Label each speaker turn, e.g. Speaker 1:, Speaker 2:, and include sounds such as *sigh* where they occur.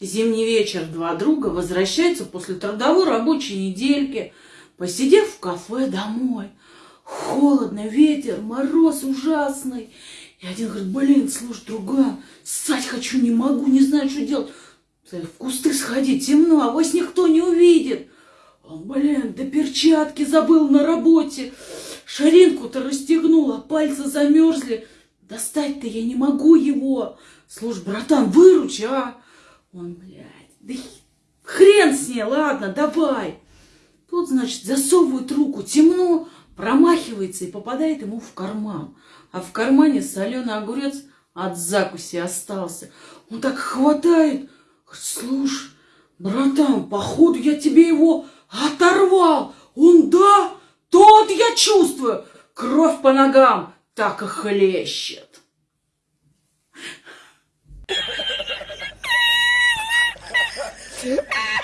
Speaker 1: Зимний вечер два друга возвращаются после трудовой рабочей недельки, посидев в кафе домой. Холодно, ветер, мороз ужасный. И один говорит, блин, слушай, друган, ссать хочу, не могу, не знаю, что делать. В кусты сходить, темно, а вас никто не увидит. Он, блин, да перчатки забыл на работе. Шаринку-то расстегнула, пальцы замерзли. Достать-то я не могу его. Слушай, братан, выручи, а? Он, блядь, да хрен с ней, ладно, давай. Тут, значит, засовывает руку, темно, промахивается и попадает ему в карман. А в кармане соленый огурец от закуси остался. Он так хватает, слушай, братан, походу я тебе его оторвал. Он, да, тот я чувствую, кровь по ногам так и хлещет. Ah! *laughs*